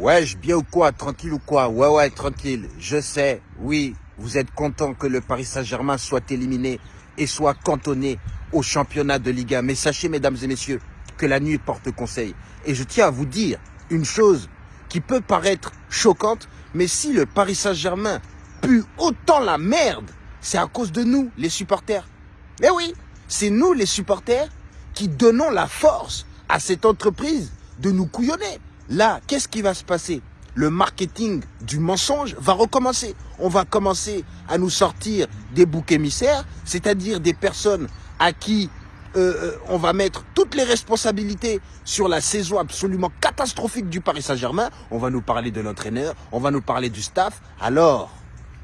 Ouais, je bien ou quoi Tranquille ou quoi? Ouais, ouais, tranquille. Je sais, oui, vous êtes content que le Paris Saint-Germain soit éliminé et soit cantonné au championnat de Ligue 1. Mais sachez, mesdames et messieurs, que la nuit porte conseil. Et je tiens à vous dire une chose qui peut paraître choquante, mais si le Paris Saint-Germain pue autant la merde, c'est à cause de nous, les supporters. Mais oui, c'est nous, les supporters, qui donnons la force à cette entreprise de nous couillonner. Là, qu'est-ce qui va se passer? Le marketing du mensonge va recommencer. On va commencer à nous sortir des boucs émissaires, c'est-à-dire des personnes à qui euh, euh, on va mettre toutes les responsabilités sur la saison absolument catastrophique du Paris Saint-Germain. On va nous parler de l'entraîneur, on va nous parler du staff. Alors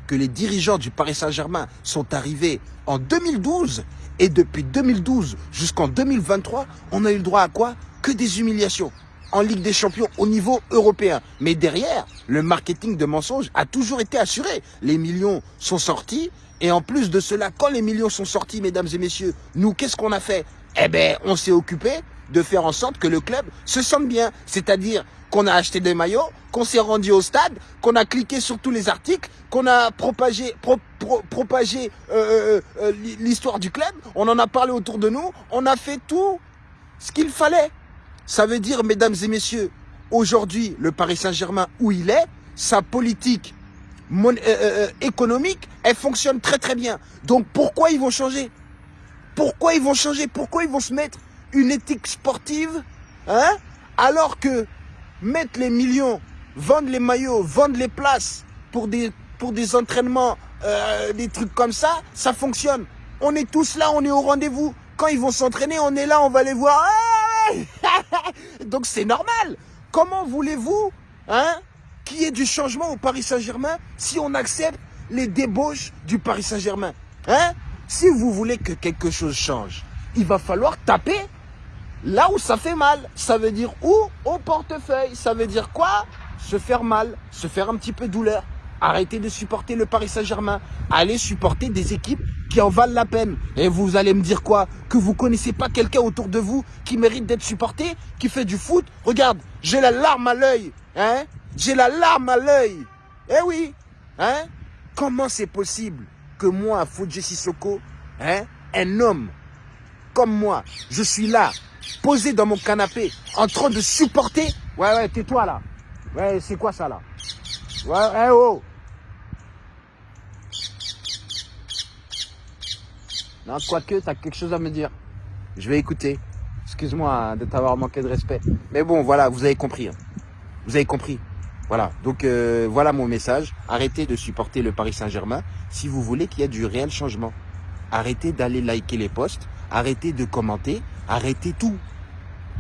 que les dirigeants du Paris Saint-Germain sont arrivés en 2012 et depuis 2012 jusqu'en 2023, on a eu le droit à quoi? Que des humiliations en Ligue des Champions au niveau européen. Mais derrière, le marketing de mensonges a toujours été assuré. Les millions sont sortis. Et en plus de cela, quand les millions sont sortis, mesdames et messieurs, nous, qu'est-ce qu'on a fait? Eh bien, on s'est occupé de faire en sorte que le club se sente bien. C'est-à-dire qu'on a acheté des maillots, qu'on s'est rendu au stade, qu'on a cliqué sur tous les articles, qu'on a propagé, propagé euh, euh, euh, l'histoire du club, on en a parlé autour de nous, on a fait tout ce qu'il fallait. Ça veut dire, mesdames et messieurs, aujourd'hui, le Paris Saint-Germain, où il est, sa politique euh, euh, euh, économique, elle fonctionne très très bien. Donc pourquoi ils vont changer? Pourquoi ils vont changer? Pourquoi ils vont se mettre une éthique sportive hein? Alors que mettre les millions, vendre les maillots, vendre les places pour des, pour des entraînements, des trucs comme ça, ça fonctionne. On est tous là, on est au rendez-vous. Quand ils vont s'entraîner, on est là, on va les voir. Donc c'est normal. Comment voulez-vous hein, qu'il y ait du changement au Paris Saint-Germain si on accepte les débauches du Paris Saint-Germain hein? Si vous voulez que quelque chose change, il va falloir taper là où ça fait mal. Ça veut dire où? Au portefeuille. Ça veut dire quoi? Se faire mal, se faire un petit peu douleur. Arrêtez de supporter le Paris Saint-Germain. Allez supporter des équipes qui en valent la peine. Et vous allez me dire quoi? Que vous connaissez pas quelqu'un autour de vous qui mérite d'être supporté, qui fait du foot? Regarde, j'ai la larme à l'œil. Hein? J'ai la larme à l'œil. Eh oui. Hein? Comment c'est possible que moi, Fodje Sissoko, hein, un homme comme moi, je suis là, posé dans mon canapé, en train de supporter... Ouais, ouais, tais-toi là. Ouais, c'est quoi ça là? Ouais, eh oh Non, quoique, t'as quelque chose à me dire. Je vais écouter. Excuse-moi de t'avoir manqué de respect. Mais bon, voilà, vous avez compris. Hein. Vous avez compris. Voilà, donc euh, voilà mon message. Arrêtez de supporter le Paris Saint-Germain si vous voulez qu'il y ait du réel changement. Arrêtez d'aller liker les posts, arrêtez de commenter, arrêtez tout.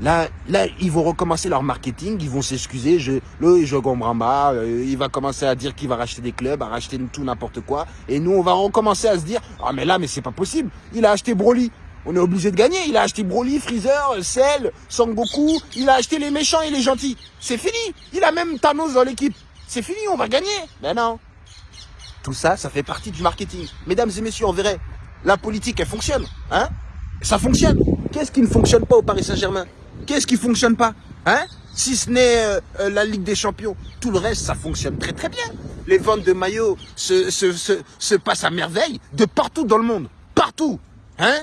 Là, là, ils vont recommencer leur marketing, ils vont s'excuser. Je, le je euh, il va commencer à dire qu'il va racheter des clubs, à racheter tout n'importe quoi. Et nous, on va recommencer à se dire, ah mais là, mais c'est pas possible. Il a acheté Broly. On est obligé de gagner. Il a acheté Broly, Freezer, Cell, Sangoku. Il a acheté les méchants et les gentils. C'est fini. Il a même Thanos dans l'équipe. C'est fini, on va gagner. Mais non. Tout ça, ça fait partie du marketing. Mesdames et messieurs, on verrait. La politique, elle fonctionne. Hein? Ça fonctionne. Qu'est-ce qui ne fonctionne pas au Paris Saint-Germain? Qu'est-ce qui fonctionne pas Hein? Si ce n'est euh, euh, la Ligue des Champions, tout le reste, ça fonctionne très très bien. Les ventes de maillots se, se, se, se passent à merveille de partout dans le monde. Partout Hein?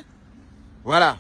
Voilà.